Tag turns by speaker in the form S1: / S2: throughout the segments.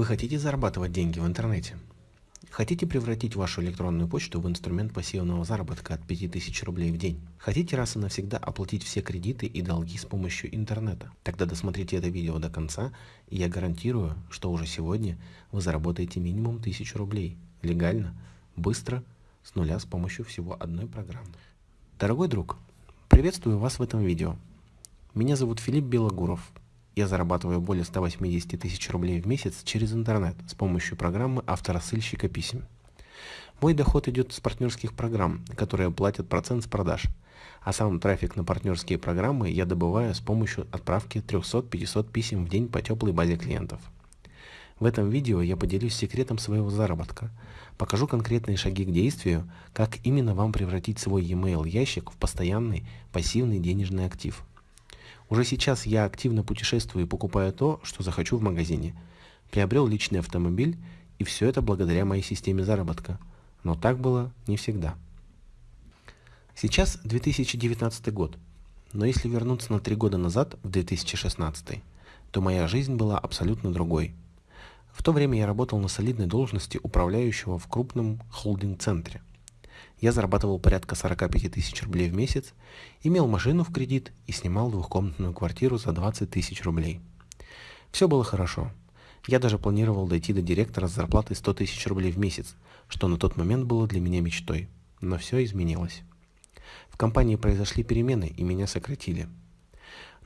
S1: Вы хотите зарабатывать деньги в интернете? Хотите превратить вашу электронную почту в инструмент пассивного заработка от 5000 рублей в день? Хотите раз и навсегда оплатить все кредиты и долги с помощью интернета? Тогда досмотрите это видео до конца, и я гарантирую, что уже сегодня вы заработаете минимум 1000 рублей. Легально, быстро, с нуля с помощью всего одной программы. Дорогой друг, приветствую вас в этом видео. Меня зовут Филипп Белогуров, я зарабатываю более 180 тысяч рублей в месяц через интернет с помощью программы авторассыльщика писем. Мой доход идет с партнерских программ, которые платят процент с продаж, а сам трафик на партнерские программы я добываю с помощью отправки 300-500 писем в день по теплой базе клиентов. В этом видео я поделюсь секретом своего заработка, покажу конкретные шаги к действию, как именно вам превратить свой e-mail ящик в постоянный пассивный денежный актив – уже сейчас я активно путешествую и покупаю то, что захочу в магазине. Приобрел личный автомобиль, и все это благодаря моей системе заработка. Но так было не всегда. Сейчас 2019 год, но если вернуться на три года назад, в 2016, то моя жизнь была абсолютно другой. В то время я работал на солидной должности управляющего в крупном холдинг-центре. Я зарабатывал порядка 45 тысяч рублей в месяц, имел машину в кредит и снимал двухкомнатную квартиру за 20 тысяч рублей. Все было хорошо. Я даже планировал дойти до директора с зарплатой 100 тысяч рублей в месяц, что на тот момент было для меня мечтой. Но все изменилось. В компании произошли перемены и меня сократили.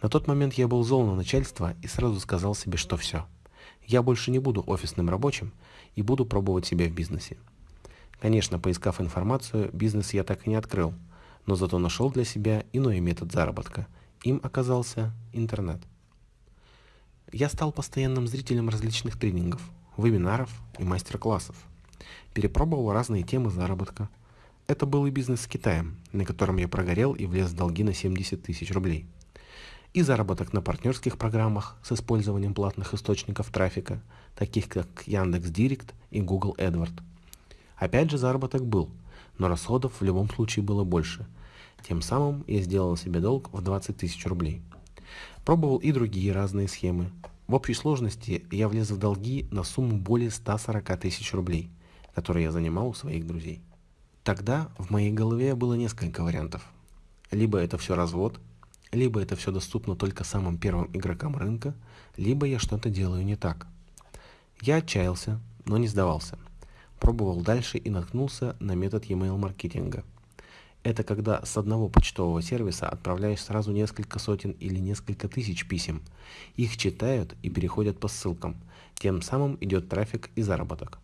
S1: На тот момент я был зол на начальство и сразу сказал себе, что все. Я больше не буду офисным рабочим и буду пробовать себя в бизнесе. Конечно, поискав информацию, бизнес я так и не открыл, но зато нашел для себя иной метод заработка. Им оказался интернет. Я стал постоянным зрителем различных тренингов, вебинаров и мастер-классов. Перепробовал разные темы заработка. Это был и бизнес с Китаем, на котором я прогорел и влез в долги на 70 тысяч рублей. И заработок на партнерских программах с использованием платных источников трафика, таких как Яндекс.Директ и Google AdWords. Опять же заработок был, но расходов в любом случае было больше. Тем самым я сделал себе долг в 20 тысяч рублей. Пробовал и другие разные схемы. В общей сложности я влез в долги на сумму более 140 тысяч рублей, которые я занимал у своих друзей. Тогда в моей голове было несколько вариантов. Либо это все развод, либо это все доступно только самым первым игрокам рынка, либо я что-то делаю не так. Я отчаялся, но не сдавался – Пробовал дальше и наткнулся на метод e-mail маркетинга. Это когда с одного почтового сервиса отправляешь сразу несколько сотен или несколько тысяч писем. Их читают и переходят по ссылкам. Тем самым идет трафик и заработок.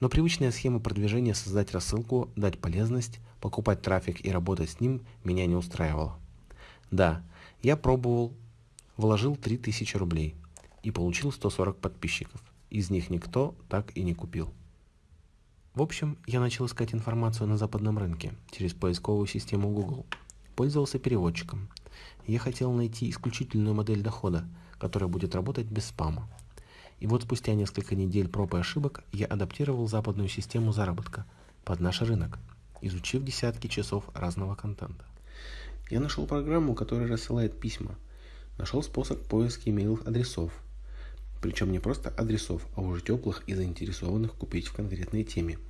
S1: Но привычная схема продвижения создать рассылку, дать полезность, покупать трафик и работать с ним меня не устраивала. Да, я пробовал, вложил 3000 рублей и получил 140 подписчиков. Из них никто так и не купил. В общем, я начал искать информацию на западном рынке через поисковую систему Google. Пользовался переводчиком. Я хотел найти исключительную модель дохода, которая будет работать без спама. И вот спустя несколько недель проб и ошибок я адаптировал западную систему заработка под наш рынок, изучив десятки часов разного контента. Я нашел программу, которая рассылает письма. Нашел способ поиска имейлов адресов. Причем не просто адресов, а уже теплых и заинтересованных купить в конкретной теме –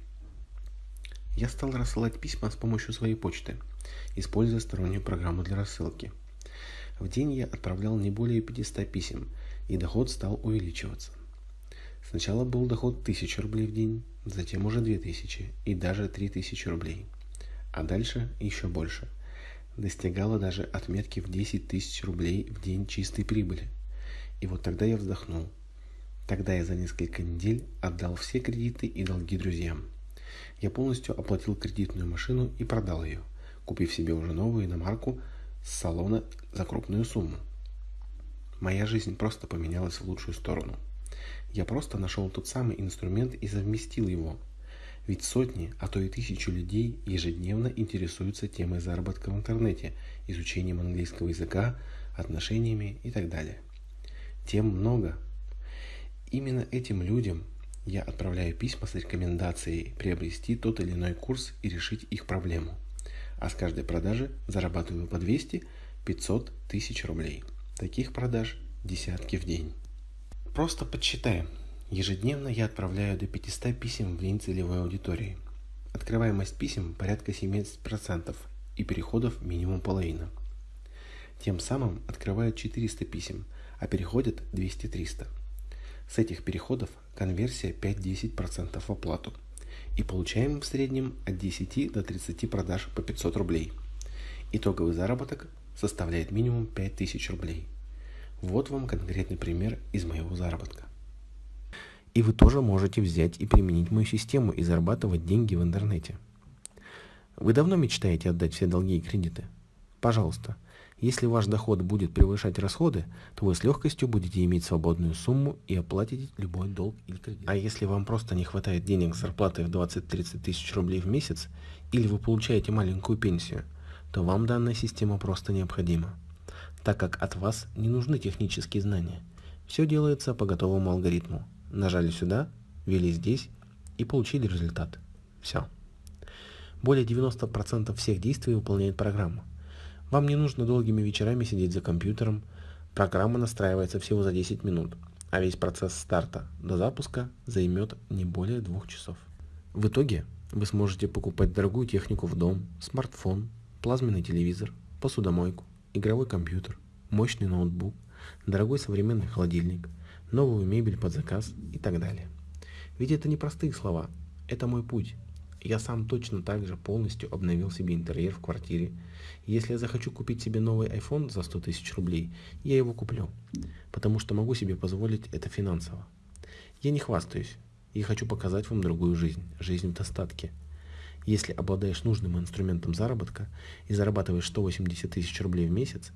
S1: я стал рассылать письма с помощью своей почты, используя стороннюю программу для рассылки. В день я отправлял не более 500 писем, и доход стал увеличиваться. Сначала был доход 1000 рублей в день, затем уже 2000 и даже 3000 рублей. А дальше еще больше. Достигала даже отметки в 10 тысяч рублей в день чистой прибыли. И вот тогда я вздохнул. Тогда я за несколько недель отдал все кредиты и долги друзьям. Я полностью оплатил кредитную машину и продал ее, купив себе уже новую иномарку с салона за крупную сумму. Моя жизнь просто поменялась в лучшую сторону. Я просто нашел тот самый инструмент и совместил его. Ведь сотни, а то и тысячи людей ежедневно интересуются темой заработка в интернете, изучением английского языка, отношениями и так далее. Тем много. Именно этим людям я отправляю письма с рекомендацией приобрести тот или иной курс и решить их проблему. А с каждой продажи зарабатываю по 200-500 тысяч рублей. Таких продаж десятки в день. Просто подсчитаем. Ежедневно я отправляю до 500 писем в день целевой аудитории. Открываемость писем порядка 70% и переходов минимум половина. Тем самым открывают 400 писем, а переходят 200-300. С этих переходов конверсия 5-10% в оплату. И получаем в среднем от 10 до 30 продаж по 500 рублей. Итоговый заработок составляет минимум 5000 рублей. Вот вам конкретный пример из моего заработка. И вы тоже можете взять и применить мою систему и зарабатывать деньги в интернете. Вы давно мечтаете отдать все долги и кредиты? Пожалуйста, если ваш доход будет превышать расходы, то вы с легкостью будете иметь свободную сумму и оплатить любой долг или кредит. А если вам просто не хватает денег зарплаты в 20-30 тысяч рублей в месяц, или вы получаете маленькую пенсию, то вам данная система просто необходима, так как от вас не нужны технические знания. Все делается по готовому алгоритму. Нажали сюда, ввели здесь и получили результат. Все. Более 90% всех действий выполняет программа. Вам не нужно долгими вечерами сидеть за компьютером, программа настраивается всего за 10 минут, а весь процесс старта до запуска займет не более двух часов. В итоге вы сможете покупать дорогую технику в дом, смартфон, плазменный телевизор, посудомойку, игровой компьютер, мощный ноутбук, дорогой современный холодильник, новую мебель под заказ и так далее. Ведь это не простые слова, это мой путь, я сам точно так же полностью обновил себе интерьер в квартире. Если я захочу купить себе новый iPhone за 100 тысяч рублей, я его куплю, потому что могу себе позволить это финансово. Я не хвастаюсь и хочу показать вам другую жизнь, жизнь в достатке. Если обладаешь нужным инструментом заработка и зарабатываешь 180 тысяч рублей в месяц,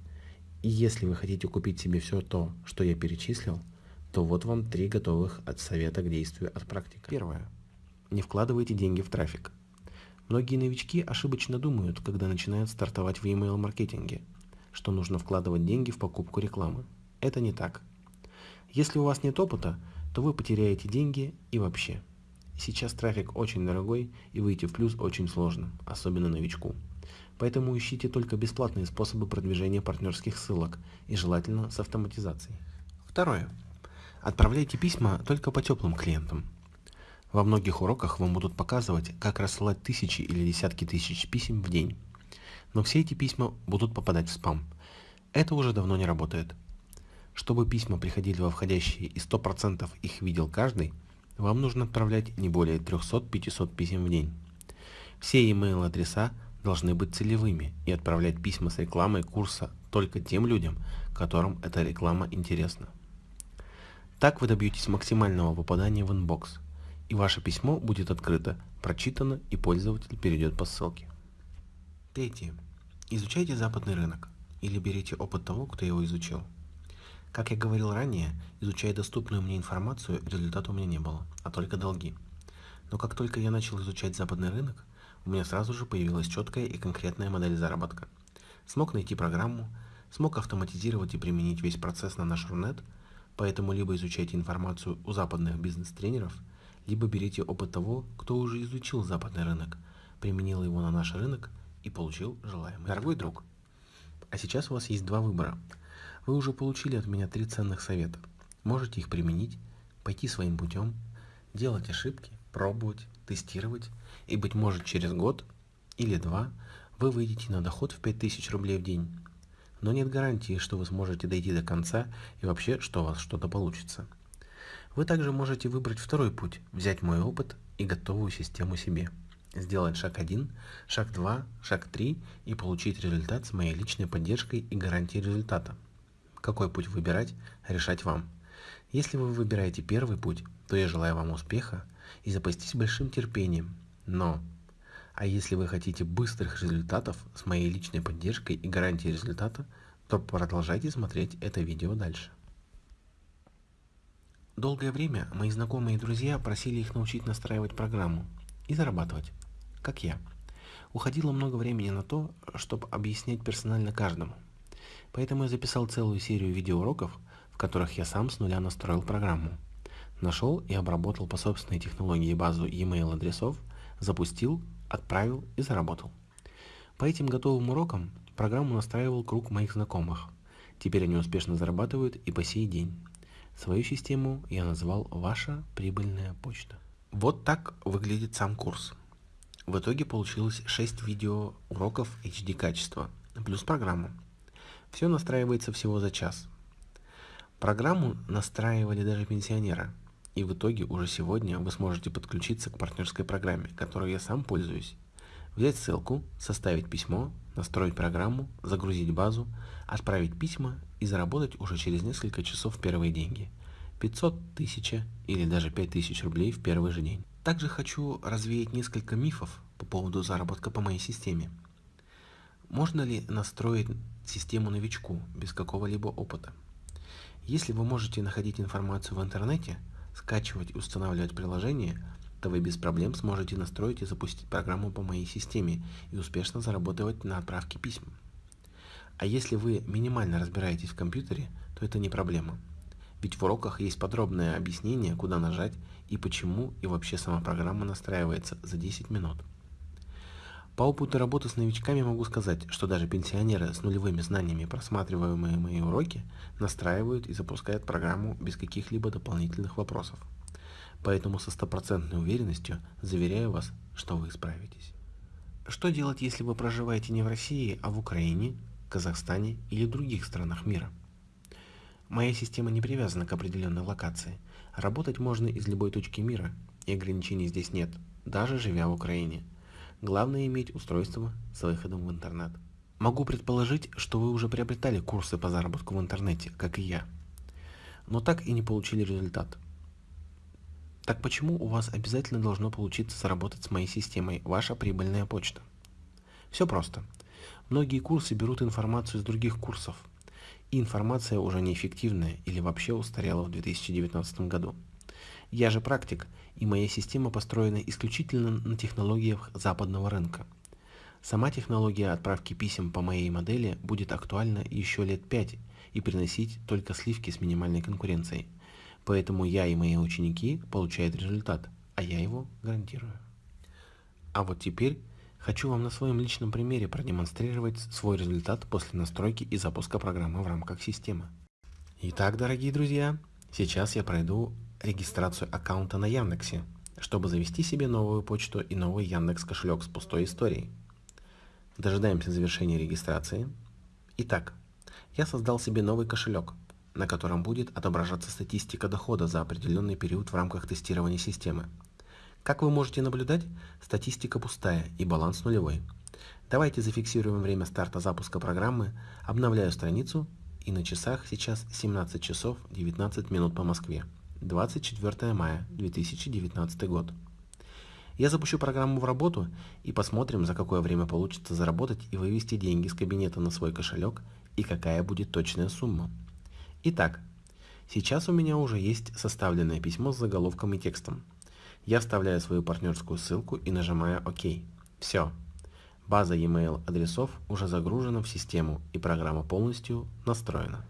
S1: и если вы хотите купить себе все то, что я перечислил, то вот вам три готовых от совета к действию от практики. Первое не вкладывайте деньги в трафик. Многие новички ошибочно думают, когда начинают стартовать в email маркетинге, что нужно вкладывать деньги в покупку рекламы. Это не так. Если у вас нет опыта, то вы потеряете деньги и вообще. Сейчас трафик очень дорогой и выйти в плюс очень сложно, особенно новичку. Поэтому ищите только бесплатные способы продвижения партнерских ссылок и желательно с автоматизацией. Второе. Отправляйте письма только по теплым клиентам. Во многих уроках вам будут показывать, как рассылать тысячи или десятки тысяч писем в день. Но все эти письма будут попадать в спам. Это уже давно не работает. Чтобы письма приходили во входящие и 100% их видел каждый, вам нужно отправлять не более 300-500 писем в день. Все email адреса должны быть целевыми и отправлять письма с рекламой курса только тем людям, которым эта реклама интересна. Так вы добьетесь максимального попадания в inbox – и ваше письмо будет открыто, прочитано и пользователь перейдет по ссылке. Третье. Изучайте западный рынок или берите опыт того, кто его изучил. Как я говорил ранее, изучая доступную мне информацию, результата у меня не было, а только долги. Но как только я начал изучать западный рынок, у меня сразу же появилась четкая и конкретная модель заработка. Смог найти программу, смог автоматизировать и применить весь процесс на наш Рунет, поэтому либо изучайте информацию у западных бизнес-тренеров – либо берите опыт того, кто уже изучил западный рынок, применил его на наш рынок и получил желаемый. Дорогой друг, а сейчас у вас есть два выбора. Вы уже получили от меня три ценных совета. Можете их применить, пойти своим путем, делать ошибки, пробовать, тестировать, и, быть может, через год или два вы выйдете на доход в 5000 рублей в день. Но нет гарантии, что вы сможете дойти до конца и вообще, что у вас что-то получится. Вы также можете выбрать второй путь, взять мой опыт и готовую систему себе. Сделать шаг 1, шаг 2, шаг 3 и получить результат с моей личной поддержкой и гарантией результата. Какой путь выбирать, решать вам. Если вы выбираете первый путь, то я желаю вам успеха и запастись большим терпением. Но, а если вы хотите быстрых результатов с моей личной поддержкой и гарантией результата, то продолжайте смотреть это видео дальше. Долгое время мои знакомые и друзья просили их научить настраивать программу и зарабатывать, как я. Уходило много времени на то, чтобы объяснять персонально каждому. Поэтому я записал целую серию видеоуроков, в которых я сам с нуля настроил программу. Нашел и обработал по собственной технологии базу e-mail адресов, запустил, отправил и заработал. По этим готовым урокам программу настраивал круг моих знакомых. Теперь они успешно зарабатывают и по сей день. Свою систему я назвал «Ваша прибыльная почта». Вот так выглядит сам курс. В итоге получилось 6 видео уроков HD качества, плюс программа. Все настраивается всего за час. Программу настраивали даже пенсионеры, и в итоге уже сегодня вы сможете подключиться к партнерской программе, которой я сам пользуюсь. Взять ссылку, составить письмо, настроить программу, загрузить базу, отправить письма и заработать уже через несколько часов первые деньги. 500, 1000 или даже 5000 рублей в первый же день. Также хочу развеять несколько мифов по поводу заработка по моей системе. Можно ли настроить систему новичку без какого-либо опыта? Если вы можете находить информацию в интернете, скачивать и устанавливать приложение, то вы без проблем сможете настроить и запустить программу по моей системе и успешно заработать на отправке писем. А если вы минимально разбираетесь в компьютере, то это не проблема. Ведь в уроках есть подробное объяснение, куда нажать и почему, и вообще сама программа настраивается за 10 минут. По опыту работы с новичками могу сказать, что даже пенсионеры с нулевыми знаниями, просматриваемые мои уроки, настраивают и запускают программу без каких-либо дополнительных вопросов. Поэтому со стопроцентной уверенностью заверяю вас, что вы справитесь. Что делать, если вы проживаете не в России, а в Украине, Казахстане или других странах мира? Моя система не привязана к определенной локации. Работать можно из любой точки мира, и ограничений здесь нет, даже живя в Украине – Главное иметь устройство с выходом в интернет. Могу предположить, что вы уже приобретали курсы по заработку в интернете, как и я, но так и не получили результат. Так почему у вас обязательно должно получиться заработать с моей системой ваша прибыльная почта? Все просто. Многие курсы берут информацию из других курсов, и информация уже неэффективная или вообще устарела в 2019 году. Я же практик, и моя система построена исключительно на технологиях западного рынка. Сама технология отправки писем по моей модели будет актуальна еще лет 5 и приносить только сливки с минимальной конкуренцией. Поэтому я и мои ученики получают результат, а я его гарантирую. А вот теперь хочу вам на своем личном примере продемонстрировать свой результат после настройки и запуска программы в рамках системы. Итак, дорогие друзья, сейчас я пройду регистрацию аккаунта на Яндексе, чтобы завести себе новую почту и новый Яндекс кошелек с пустой историей. Дожидаемся завершения регистрации. Итак, я создал себе новый кошелек, на котором будет отображаться статистика дохода за определенный период в рамках тестирования системы. Как вы можете наблюдать, статистика пустая и баланс нулевой. Давайте зафиксируем время старта запуска программы, обновляю страницу и на часах сейчас 17 часов 19 минут по Москве. 24 мая 2019 год. Я запущу программу в работу и посмотрим, за какое время получится заработать и вывести деньги с кабинета на свой кошелек и какая будет точная сумма. Итак, сейчас у меня уже есть составленное письмо с заголовком и текстом. Я вставляю свою партнерскую ссылку и нажимаю ОК. Все. База e-mail адресов уже загружена в систему и программа полностью настроена.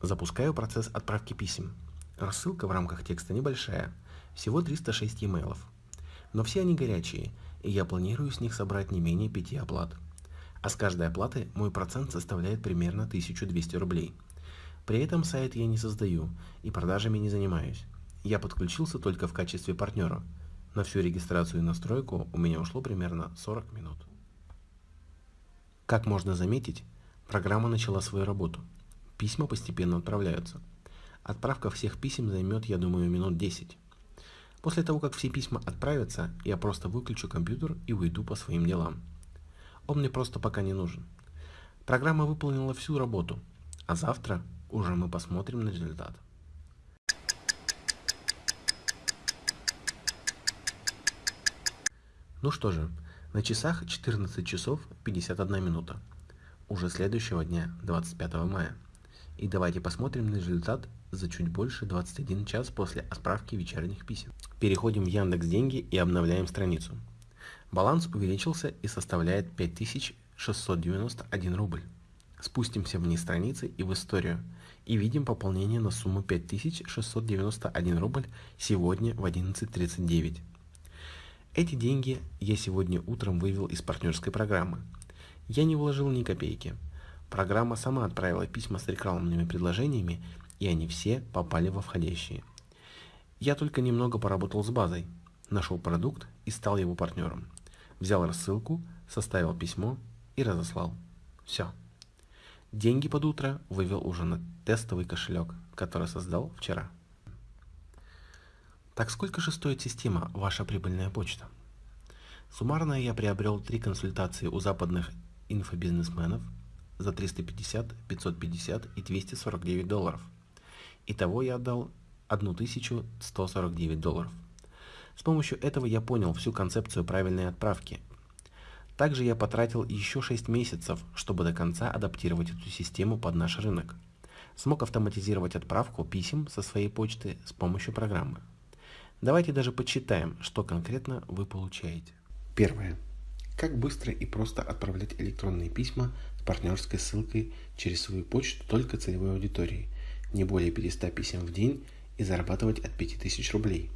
S1: Запускаю процесс отправки писем. Рассылка в рамках текста небольшая, всего 306 e-mail. Но все они горячие, и я планирую с них собрать не менее 5 оплат. А с каждой оплаты мой процент составляет примерно 1200 рублей. При этом сайт я не создаю и продажами не занимаюсь. Я подключился только в качестве партнера. На всю регистрацию и настройку у меня ушло примерно 40 минут. Как можно заметить, программа начала свою работу – Письма постепенно отправляются. Отправка всех писем займет, я думаю, минут 10. После того, как все письма отправятся, я просто выключу компьютер и уйду по своим делам. Он мне просто пока не нужен. Программа выполнила всю работу, а завтра уже мы посмотрим на результат. Ну что же, на часах 14 часов 51 минута. Уже следующего дня, 25 мая. И давайте посмотрим на результат за чуть больше 21 час после отправки вечерних писем. Переходим в Яндекс Деньги и обновляем страницу. Баланс увеличился и составляет 5691 рубль. Спустимся вниз страницы и в историю. И видим пополнение на сумму 5691 рубль сегодня в 11.39. Эти деньги я сегодня утром вывел из партнерской программы. Я не вложил ни копейки. Программа сама отправила письма с рекламными предложениями, и они все попали во входящие. Я только немного поработал с базой, нашел продукт и стал его партнером. Взял рассылку, составил письмо и разослал. Все. Деньги под утро вывел уже на тестовый кошелек, который создал вчера. Так сколько же стоит система «Ваша прибыльная почта»? Суммарно я приобрел три консультации у западных инфобизнесменов за 350, 550 и 249 долларов. Итого я отдал 1149 долларов. С помощью этого я понял всю концепцию правильной отправки. Также я потратил еще 6 месяцев, чтобы до конца адаптировать эту систему под наш рынок. Смог автоматизировать отправку писем со своей почты с помощью программы. Давайте даже подсчитаем, что конкретно вы получаете.
S2: Первое. Как быстро и просто отправлять электронные письма с партнерской ссылкой через свою почту только целевой аудитории, не более 500 писем в день и зарабатывать от 5000 рублей.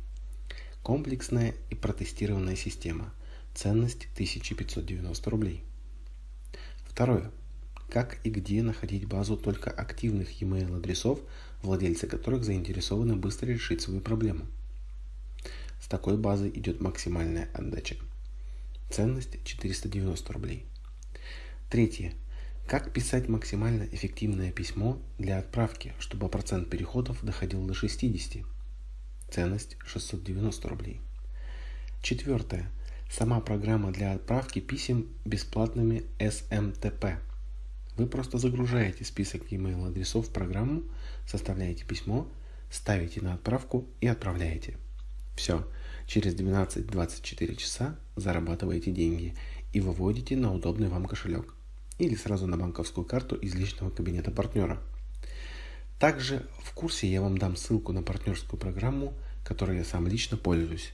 S2: Комплексная и протестированная система. Ценность 1590 рублей. Второе. Как и где находить базу только активных e-mail адресов, владельцы которых заинтересованы быстро решить свою проблему. С такой базой идет максимальная отдача. Ценность 490 рублей. Третье. Как писать максимально эффективное письмо для отправки, чтобы процент переходов доходил до 60? Ценность 690 рублей. Четвертое. Сама программа для отправки писем бесплатными SMTP. Вы просто загружаете список e-mail адресов в программу, составляете письмо, ставите на отправку и отправляете. Все, через 12-24 часа зарабатываете деньги и выводите на удобный вам кошелек или сразу на банковскую карту из личного кабинета партнера. Также в курсе я вам дам ссылку на партнерскую программу, которой я сам лично пользуюсь.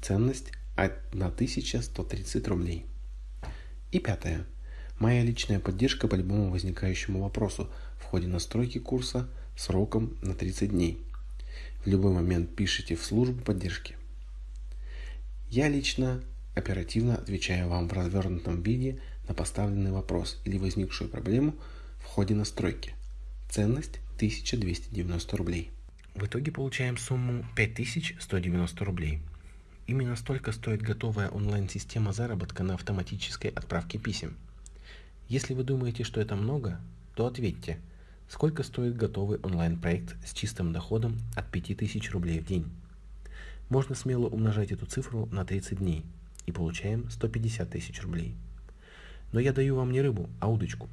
S2: Ценность 1130 рублей. И пятое. Моя личная поддержка по любому возникающему вопросу в ходе настройки курса сроком на 30 дней – в любой момент пишите в службу поддержки. Я лично оперативно отвечаю вам в развернутом виде на поставленный вопрос или возникшую проблему в ходе настройки. Ценность 1290 рублей.
S1: В итоге получаем сумму 5190 рублей. Именно столько стоит готовая онлайн-система заработка на автоматической отправке писем. Если вы думаете, что это много, то ответьте – Сколько стоит готовый онлайн-проект с чистым доходом от 5000 рублей в день? Можно смело умножать эту цифру на 30 дней и получаем 150 тысяч рублей. Но я даю вам не рыбу, а удочку.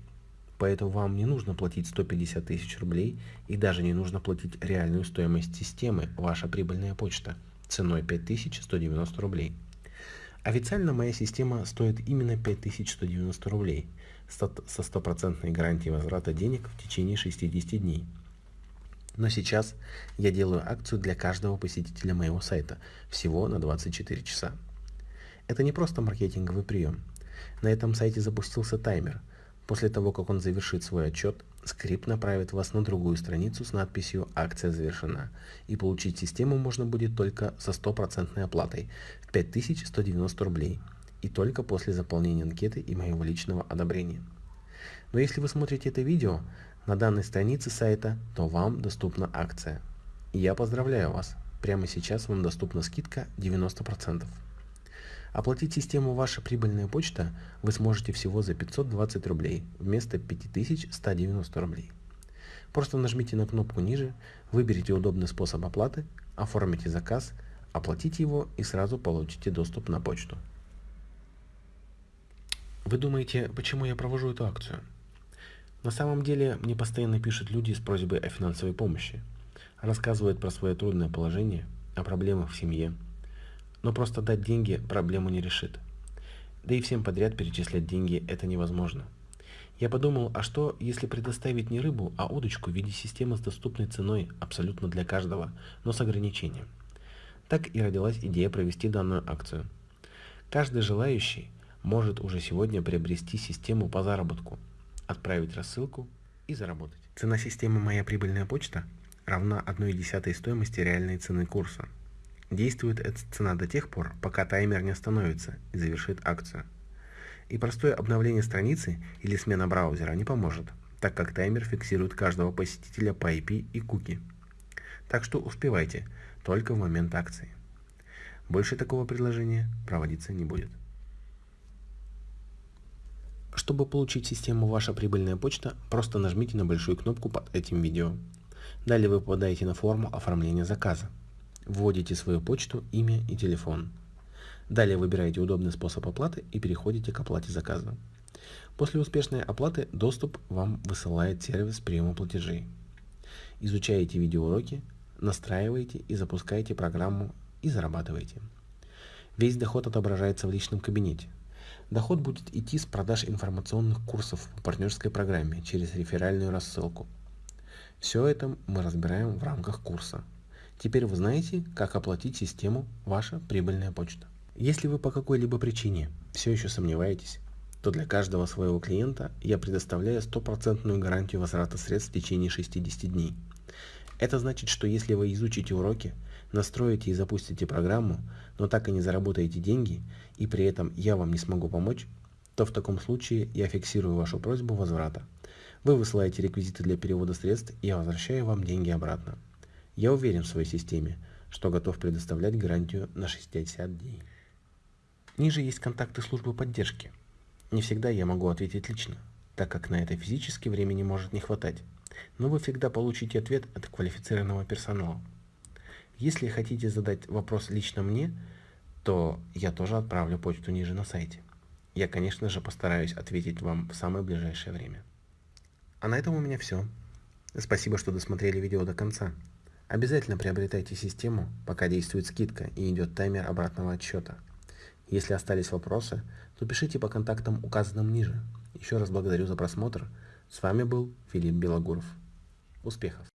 S1: Поэтому вам не нужно платить 150 тысяч рублей и даже не нужно платить реальную стоимость системы «Ваша прибыльная почта» ценой 5190 рублей. Официально моя система стоит именно 5190 рублей – со стопроцентной гарантией возврата денег в течение 60 дней. Но сейчас я делаю акцию для каждого посетителя моего сайта, всего на 24 часа. Это не просто маркетинговый прием. На этом сайте запустился таймер. После того, как он завершит свой отчет, скрипт направит вас на другую страницу с надписью «Акция завершена», и получить систему можно будет только со стопроцентной оплатой в 5190 рублей – и только после заполнения анкеты и моего личного одобрения. Но если вы смотрите это видео на данной странице сайта, то вам доступна акция. И я поздравляю вас, прямо сейчас вам доступна скидка 90%. Оплатить систему «Ваша прибыльная почта» вы сможете всего за 520 рублей вместо 5190 рублей. Просто нажмите на кнопку ниже, выберите удобный способ оплаты, оформите заказ, оплатите его и сразу получите доступ на почту. Вы думаете, почему я провожу эту акцию? На самом деле, мне постоянно пишут люди с просьбой о финансовой помощи. Рассказывают про свое трудное положение, о проблемах в семье. Но просто дать деньги проблему не решит. Да и всем подряд перечислять деньги это невозможно. Я подумал, а что, если предоставить не рыбу, а удочку в виде системы с доступной ценой абсолютно для каждого, но с ограничением. Так и родилась идея провести данную акцию. Каждый желающий – может уже сегодня приобрести систему по заработку, отправить рассылку и заработать. Цена системы «Моя прибыльная почта» равна 1,1 стоимости реальной цены курса. Действует эта цена до тех пор, пока таймер не остановится и завершит акцию. И простое обновление страницы или смена браузера не поможет, так как таймер фиксирует каждого посетителя по IP и куки. Так что успевайте только в момент акции. Больше такого предложения проводиться не будет. Чтобы получить систему «Ваша прибыльная почта», просто нажмите на большую кнопку под этим видео. Далее вы попадаете на форму оформления заказа. Вводите свою почту, имя и телефон. Далее выбираете удобный способ оплаты и переходите к оплате заказа. После успешной оплаты доступ вам высылает сервис приема платежей. Изучаете видеоуроки, настраиваете и запускаете программу и зарабатываете. Весь доход отображается в личном кабинете. Доход будет идти с продаж информационных курсов по партнерской программе через реферальную рассылку. Все это мы разбираем в рамках курса. Теперь вы знаете, как оплатить систему «Ваша прибыльная почта». Если вы по какой-либо причине все еще сомневаетесь, то для каждого своего клиента я предоставляю стопроцентную гарантию возврата средств в течение 60 дней. Это значит, что если вы изучите уроки, настроите и запустите программу, но так и не заработаете деньги, и при этом я вам не смогу помочь, то в таком случае я фиксирую вашу просьбу возврата. Вы высылаете реквизиты для перевода средств, и я возвращаю вам деньги обратно. Я уверен в своей системе, что готов предоставлять гарантию на 60 дней. Ниже есть контакты службы поддержки. Не всегда я могу ответить лично, так как на это физически времени может не хватать, но вы всегда получите ответ от квалифицированного персонала. Если хотите задать вопрос лично мне, то я тоже отправлю почту ниже на сайте. Я, конечно же, постараюсь ответить вам в самое ближайшее время. А на этом у меня все. Спасибо, что досмотрели видео до конца. Обязательно приобретайте систему, пока действует скидка и идет таймер обратного отсчета. Если остались вопросы, то пишите по контактам, указанным ниже. Еще раз благодарю за просмотр. С вами был Филипп Белогуров. Успехов!